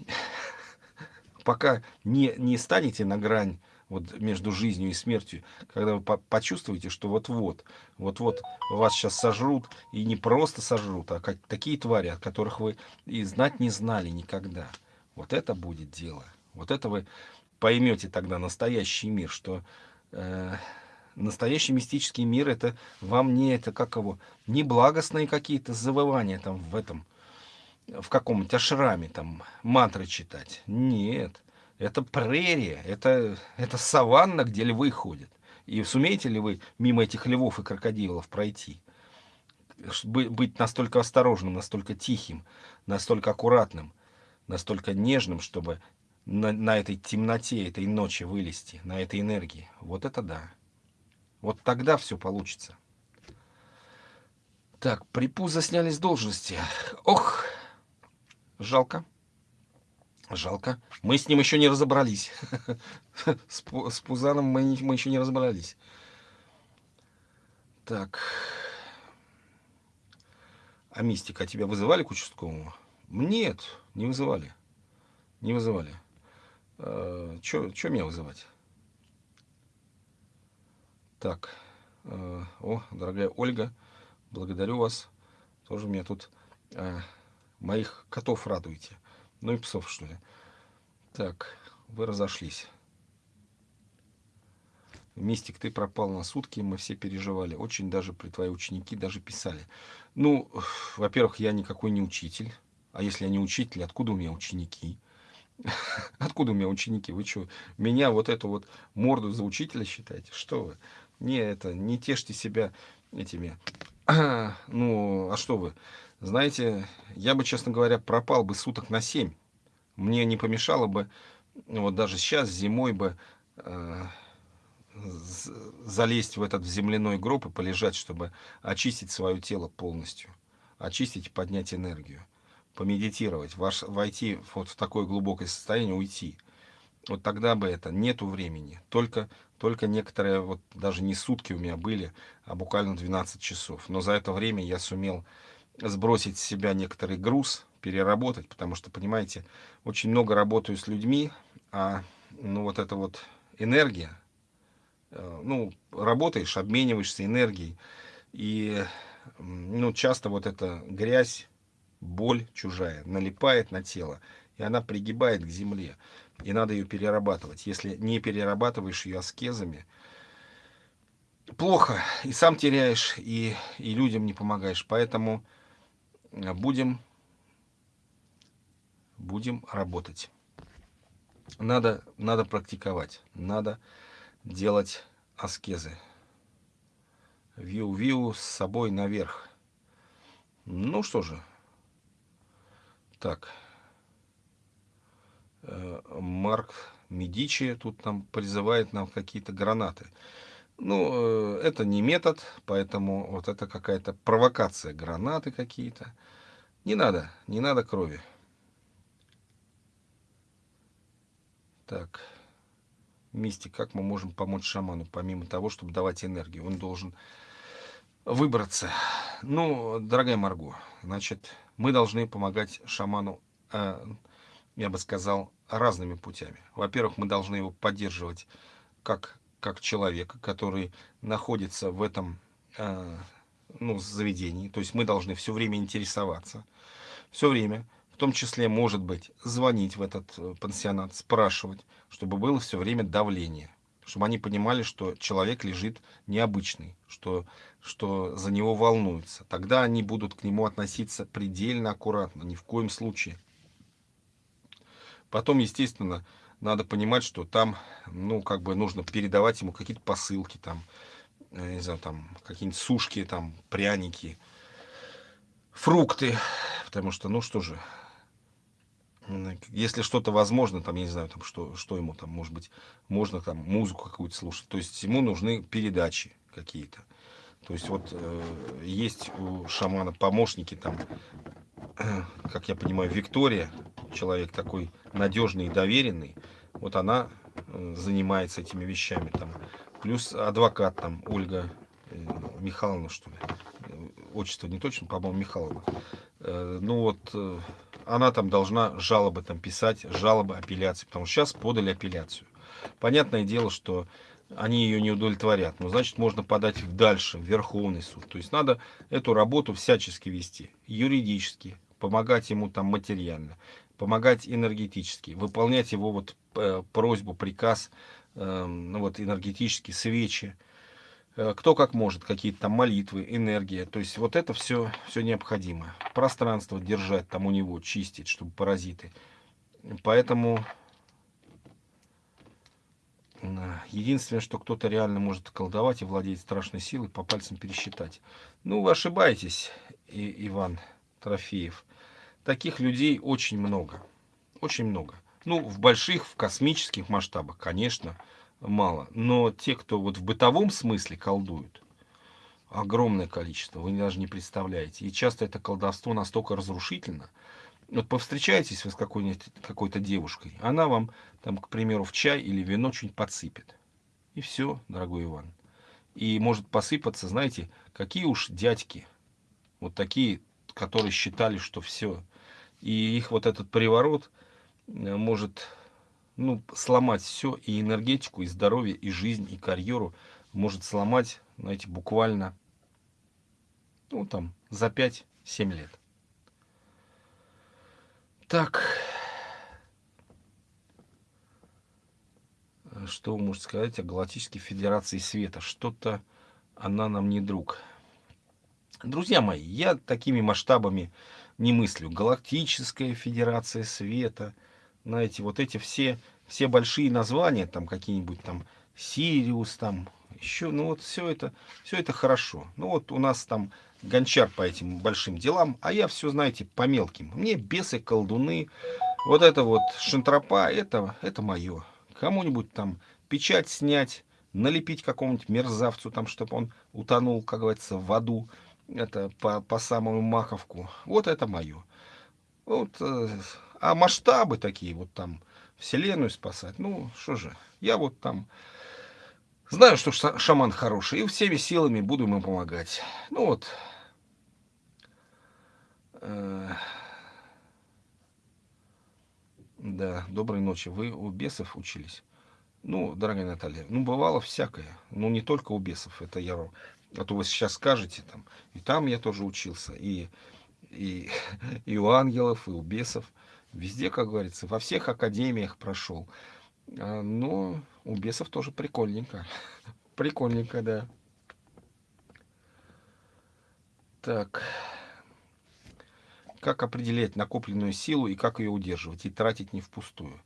пока не, не станете на грань вот между жизнью и смертью, когда вы по почувствуете, что вот-вот, вот-вот вас сейчас сожрут, и не просто сожрут, а как, такие твари, от которых вы и знать не знали никогда. Вот это будет дело. Вот это вы поймете тогда настоящий мир, что э, настоящий мистический мир, это вам не это, как его, не благостные какие-то завывания там в этом, в каком-нибудь ашраме там мантры читать. Нет. Это прерия, это, это саванна, где львы ходят. И сумеете ли вы мимо этих львов и крокодилов пройти? Быть настолько осторожным, настолько тихим, настолько аккуратным, настолько нежным, чтобы на, на этой темноте, этой ночи вылезти, на этой энергии. Вот это да. Вот тогда все получится. Так, припуза сняли с должности. Ох, жалко. Жалко. Мы с ним еще не разобрались. С, Пузаном мы, мы еще не разобрались. Так. А мистика тебя вызывали к участковому? Нет, не вызывали. Не вызывали. Э, Че меня вызывать? Так. Э, о, дорогая Ольга, благодарю вас. Тоже меня тут э, моих котов радуете. Ну и псов, что ли. Так, вы разошлись. Мистик, ты пропал на сутки, мы все переживали. Очень даже при твои ученики даже писали. Ну, во-первых, я никакой не учитель. А если я не учитель, откуда у меня ученики? Откуда у меня ученики? Вы что, меня вот эту вот морду за учителя считаете? Что вы? Не, это, не тешьте себя этими. Ну, а что вы? Знаете, я бы, честно говоря, пропал бы суток на 7. Мне не помешало бы, вот даже сейчас, зимой бы, э, залезть в этот земляной гроб и полежать, чтобы очистить свое тело полностью. Очистить и поднять энергию. Помедитировать, ваш, войти вот в такое глубокое состояние, уйти. Вот тогда бы это, нету времени. Только, только некоторые, вот даже не сутки у меня были, а буквально 12 часов. Но за это время я сумел сбросить с себя некоторый груз, переработать, потому что, понимаете, очень много работаю с людьми, а ну вот эта вот энергия, э, ну, работаешь, обмениваешься энергией, и ну, часто вот эта грязь, боль чужая налипает на тело, и она пригибает к земле, и надо ее перерабатывать. Если не перерабатываешь ее аскезами, плохо, и сам теряешь, и, и людям не помогаешь. Поэтому будем, будем работать. Надо, надо практиковать, надо делать аскезы. Виу-виу с собой наверх. Ну что же. Так. Э, Марк Медичи тут нам призывает нам какие-то гранаты. Ну, э, это не метод, поэтому вот это какая-то провокация, гранаты какие-то. Не надо, не надо крови. Так, мистик, как мы можем помочь шаману, помимо того, чтобы давать энергию? Он должен выбраться. Ну, дорогая Марго, значит, мы должны помогать шаману, э, я бы сказал, разными путями. Во-первых, мы должны его поддерживать как, как человека, который находится в этом э, ну, заведении. То есть мы должны все время интересоваться, все время, в том числе, может быть, звонить в этот э, пансионат, спрашивать, чтобы было все время давление чтобы они понимали, что человек лежит необычный, что, что за него волнуются. Тогда они будут к нему относиться предельно аккуратно, ни в коем случае. Потом, естественно, надо понимать, что там, ну, как бы нужно передавать ему какие-то посылки, там, не знаю, там, какие-нибудь сушки, там, пряники, фрукты, потому что, ну, что же, если что-то возможно, там, я не знаю, там, что, что ему там, может быть, можно там музыку какую-то слушать. То есть ему нужны передачи какие-то. То есть вот э, есть у шамана помощники там, э, как я понимаю, Виктория, человек такой надежный и доверенный. Вот она э, занимается этими вещами там. Плюс адвокат там Ольга э, Михайловна, что ли. Э, отчество не точно, по-моему, Михайловна. Ну вот она там должна жалобы там писать, жалобы, апелляции, потому что сейчас подали апелляцию. Понятное дело, что они ее не удовлетворят, но значит можно подать их дальше, в Верховный суд. То есть надо эту работу всячески вести, юридически, помогать ему там материально, помогать энергетически, выполнять его вот э, просьбу, приказ, э, ну вот энергетически, свечи, Э, кто как может, какие-то там молитвы, энергия. То есть вот это все, все необходимо. Пространство держать там у него, чистить, чтобы паразиты. Поэтому единственное, что кто-то реально может колдовать и владеть страшной силой, по пальцам пересчитать. Ну, вы ошибаетесь, и, Иван Трофеев. Таких людей очень много. Очень много. Ну, в больших, в космических масштабах, конечно, мало. Но те, кто вот в бытовом смысле колдуют, огромное количество, вы даже не представляете. И часто это колдовство настолько разрушительно. Вот повстречаетесь вы с какой-то какой девушкой, она вам, там, к примеру, в чай или вино что-нибудь подсыпет. И все, дорогой Иван. И может посыпаться, знаете, какие уж дядьки, вот такие, которые считали, что все. И их вот этот приворот э, может ну, сломать все, и энергетику, и здоровье, и жизнь, и карьеру может сломать, знаете, буквально, ну, там, за 5-7 лет. Так, что вы можете сказать о Галактической Федерации Света? Что-то она нам не друг. Друзья мои, я такими масштабами не мыслю. Галактическая Федерация Света – знаете, вот эти все, все большие названия, там какие-нибудь там Сириус, там еще, ну вот все это, все это хорошо. Ну вот у нас там гончар по этим большим делам, а я все, знаете, по мелким. Мне бесы, колдуны, вот это вот шантропа, это, это мое. Кому-нибудь там печать снять, налепить какому-нибудь мерзавцу, там, чтобы он утонул, как говорится, в аду, это по, по самую маковку. Вот это мое. Вот э, а масштабы такие, вот там, вселенную спасать, ну, что же, я вот там знаю, что шаман хороший, и всеми силами буду ему помогать. Ну вот. Э, да, доброй ночи. Вы у бесов учились? Ну, дорогая Наталья, ну, бывало всякое. Ну, не только у бесов, это я... А то вы сейчас скажете, там, и там я тоже учился, и, и, и у ангелов, и у бесов. Везде, как говорится, во всех академиях прошел. А, но у бесов тоже прикольненько. Прикольненько, да. Так. Как определять накопленную силу и как ее удерживать и тратить не впустую?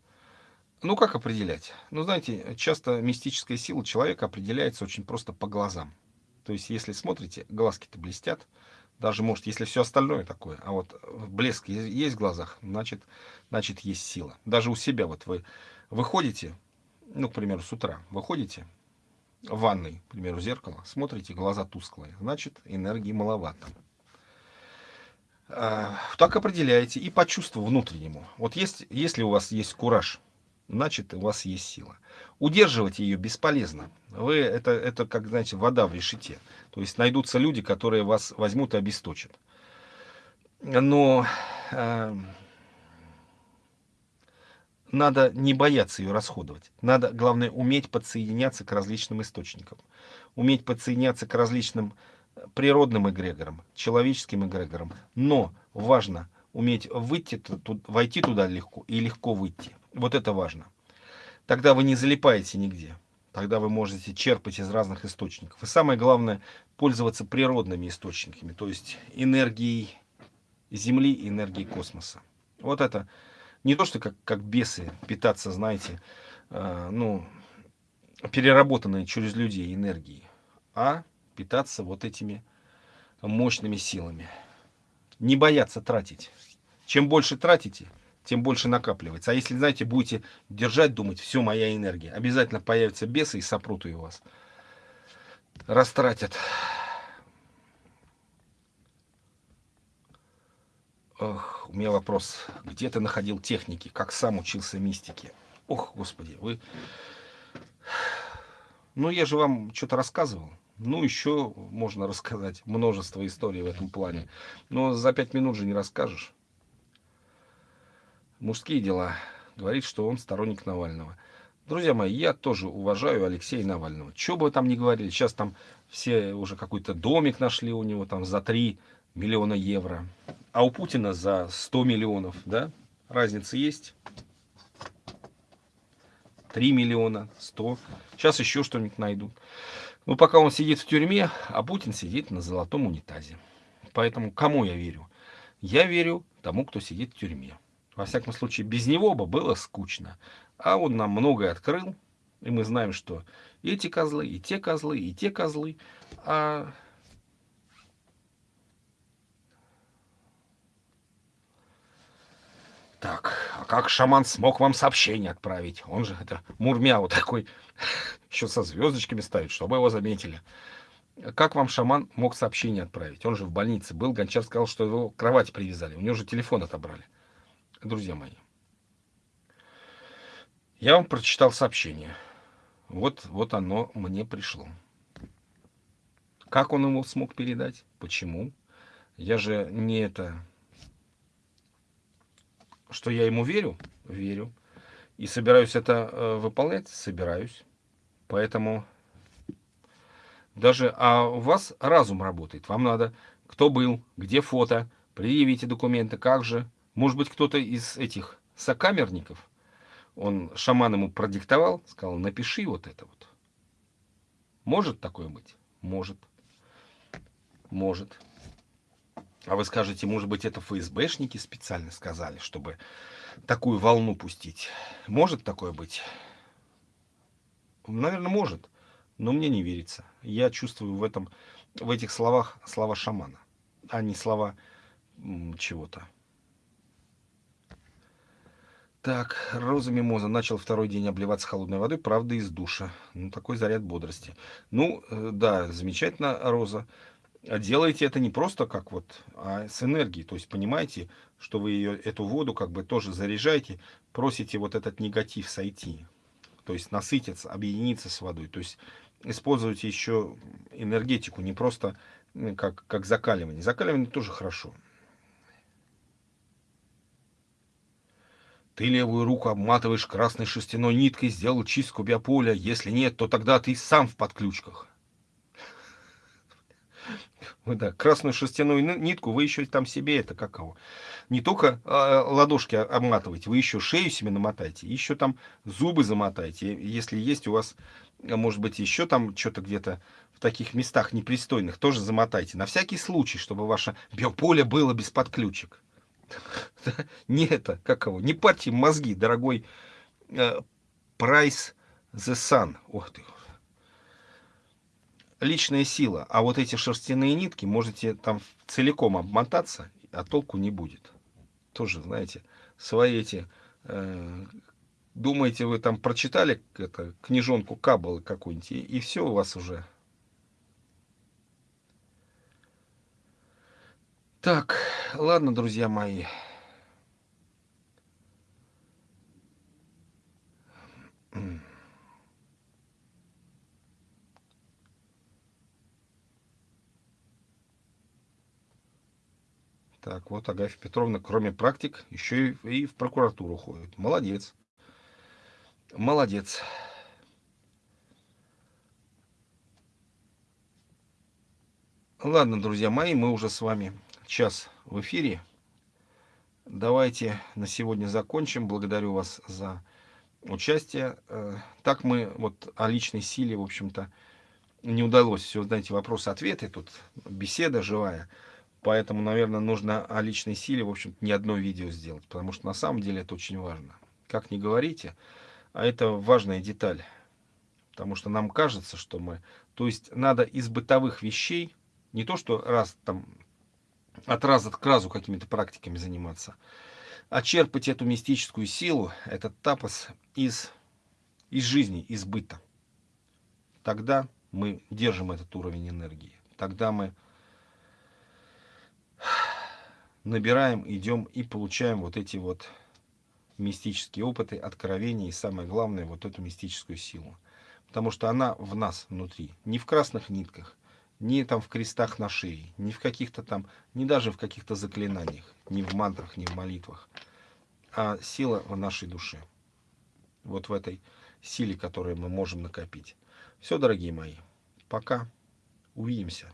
Ну, как определять? Ну, знаете, часто мистическая сила человека определяется очень просто по глазам. То есть, если смотрите, глазки-то блестят, даже, может, если все остальное такое, а вот блеск есть в глазах, значит, значит, есть сила. Даже у себя вот вы выходите, ну, к примеру, с утра, выходите в ванной, к примеру, зеркало, смотрите, глаза тусклые, значит, энергии маловато. А, так определяете и по чувству внутреннему. Вот есть, если у вас есть кураж, значит у вас есть сила. Удерживать ее бесполезно. Вы, это, это как, знаете, вода в решете. То есть найдутся люди, которые вас возьмут и обесточат. Но э, надо не бояться ее расходовать. Надо, главное, уметь подсоединяться к различным источникам. Уметь подсоединяться к различным природным эгрегорам, человеческим эгрегорам. Но важно уметь выйти, войти туда легко и легко выйти. Вот это важно. Тогда вы не залипаете нигде. Тогда вы можете черпать из разных источников. И самое главное, пользоваться природными источниками, то есть энергией Земли и энергией космоса. Вот это не то, что как, как бесы питаться, знаете, э, ну, переработанной через людей энергией, а питаться вот этими мощными силами. Не бояться тратить. Чем больше тратите, тем больше накапливается. А если, знаете, будете держать, думать, все, моя энергия, обязательно появятся бесы и сопрут ее у вас. Растратят. Ох, у меня вопрос. Где ты находил техники? Как сам учился мистике? Ох, господи, вы... Ну, я же вам что-то рассказывал. Ну, еще можно рассказать множество историй в этом плане. Но за пять минут же не расскажешь. Мужские дела. Говорит, что он сторонник Навального. Друзья мои, я тоже уважаю Алексея Навального. Что бы вы там ни говорили, сейчас там все уже какой-то домик нашли у него там за 3 миллиона евро. А у Путина за 100 миллионов, да? Разница есть? 3 миллиона, 100. Сейчас еще что-нибудь найдут. Ну, пока он сидит в тюрьме, а Путин сидит на золотом унитазе. Поэтому кому я верю? Я верю тому, кто сидит в тюрьме. Во всяком случае, без него бы было скучно. А он нам многое открыл, и мы знаем, что эти козлы, и те козлы, и те козлы. А Так, а как шаман смог вам сообщение отправить? Он же это мурмя вот такой, еще со звездочками ставит, чтобы его заметили. Как вам шаман мог сообщение отправить? Он же в больнице был, Гончар сказал, что его к кровати привязали. У него же телефон отобрали. Друзья мои, я вам прочитал сообщение. Вот, вот оно мне пришло. Как он его смог передать? Почему? Я же не это что я ему верю? Верю. И собираюсь это э, выполнять? Собираюсь. Поэтому даже а у вас разум работает. Вам надо, кто был, где фото, предъявите документы, как же. Может быть, кто-то из этих сокамерников, он шаман ему продиктовал, сказал, напиши вот это вот. Может такое быть? Может. Может. А вы скажете, может быть, это ФСБшники специально сказали, чтобы такую волну пустить. Может такое быть? Наверное, может. Но мне не верится. Я чувствую в этом, в этих словах слова шамана, а не слова чего-то. Так, Роза Мимоза начал второй день обливаться холодной водой, правда, из душа. Ну, такой заряд бодрости. Ну, э, да, замечательно, Роза. А делаете это не просто как вот, а с энергией. То есть понимаете, что вы ее, эту воду как бы тоже заряжаете, просите вот этот негатив сойти. То есть насытиться, объединиться с водой. То есть используйте еще энергетику, не просто как, как закаливание. Закаливание тоже хорошо. Ты левую руку обматываешь красной шерстяной ниткой, сделал чистку биополя. Если нет, то тогда ты сам в подключках. Вы, да, красную шерстяную нитку вы еще там себе это каково. Не только э, ладошки обматываете, вы еще шею себе намотаете, еще там зубы замотаете. Если есть у вас, а, может быть, еще там что-то где-то в таких местах непристойных, тоже замотайте. На всякий случай, чтобы ваше биополе было без подключек. Не это, каково, не парьте мозги, дорогой э, Price the Sun. Ох ты, личная сила. А вот эти шерстяные нитки можете там целиком обмотаться, а толку не будет. Тоже, знаете, свои эти... Э, думаете, вы там прочитали это, книжонку Каббалы какую-нибудь, и, и все у вас уже. Так, ладно, друзья мои. Так, вот Агафья Петровна, кроме практик, еще и, и в прокуратуру ходит. Молодец. Молодец. Ладно, друзья мои, мы уже с вами час в эфире. Давайте на сегодня закончим. Благодарю вас за участие. Э, так мы вот о личной силе, в общем-то, не удалось. Все, знаете, вопросы-ответы, тут беседа живая. Поэтому, наверное, нужно о личной силе, в общем-то, не одно видео сделать. Потому что на самом деле это очень важно. Как не говорите, а это важная деталь. Потому что нам кажется, что мы... То есть надо из бытовых вещей не то, что раз там от раза к разу какими-то практиками заниматься, а черпать эту мистическую силу, этот тапос из, из жизни, из быта. Тогда мы держим этот уровень энергии. Тогда мы набираем, идем и получаем вот эти вот мистические опыты, откровения и самое главное, вот эту мистическую силу. Потому что она в нас внутри, не в красных нитках, не там в крестах на шее, не в каких-то там, не даже в каких-то заклинаниях, не в мантрах, не в молитвах, а сила в нашей душе. Вот в этой силе, которую мы можем накопить. Все, дорогие мои, пока. Увидимся.